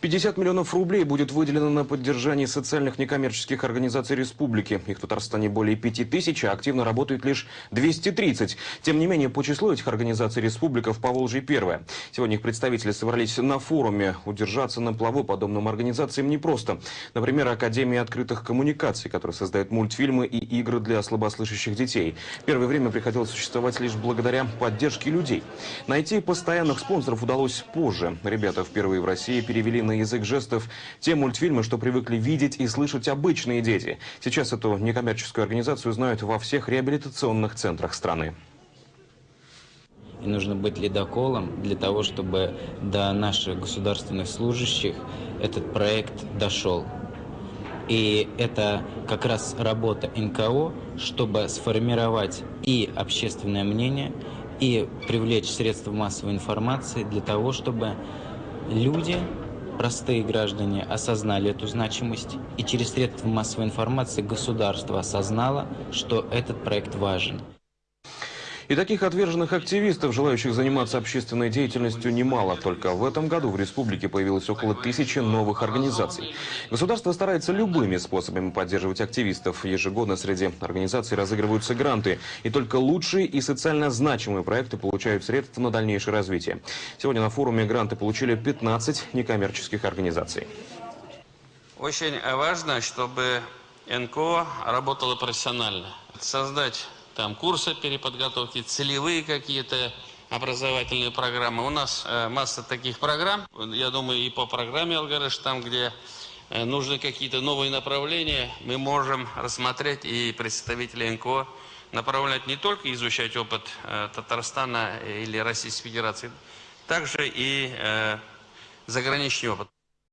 50 миллионов рублей будет выделено на поддержание социальных некоммерческих организаций республики. Их в Татарстане более 5 тысяч, а активно работает лишь 230. Тем не менее, по числу этих организаций республика в Поволжье первая. Сегодня их представители собрались на форуме. Удержаться на плаву подобным организациям непросто. Например, Академия открытых коммуникаций, которая создает мультфильмы и игры для слабослышащих детей. Первое время приходилось существовать лишь благодаря поддержке людей. Найти постоянных спонсоров удалось позже. Ребята впервые в России перевели на язык жестов те мультфильмы, что привыкли видеть и слышать обычные дети. Сейчас эту некоммерческую организацию знают во всех реабилитационных центрах страны. И нужно быть ледоколом для того, чтобы до наших государственных служащих этот проект дошел. И это как раз работа НКО, чтобы сформировать и общественное мнение, и привлечь средства массовой информации для того, чтобы люди простые граждане осознали эту значимость, и через средства массовой информации государство осознало, что этот проект важен. И таких отверженных активистов, желающих заниматься общественной деятельностью, немало. Только в этом году в республике появилось около тысячи новых организаций. Государство старается любыми способами поддерживать активистов. Ежегодно среди организаций разыгрываются гранты. И только лучшие и социально значимые проекты получают средства на дальнейшее развитие. Сегодня на форуме гранты получили 15 некоммерческих организаций. Очень важно, чтобы НКО работало профессионально. Создать там курсы переподготовки, целевые какие-то образовательные программы. У нас э, масса таких программ. Я думаю, и по программе Алгарыш, там, где э, нужны какие-то новые направления, мы можем рассмотреть и представители НКО направлять не только изучать опыт э, Татарстана или Российской Федерации, также и э, заграничный опыт.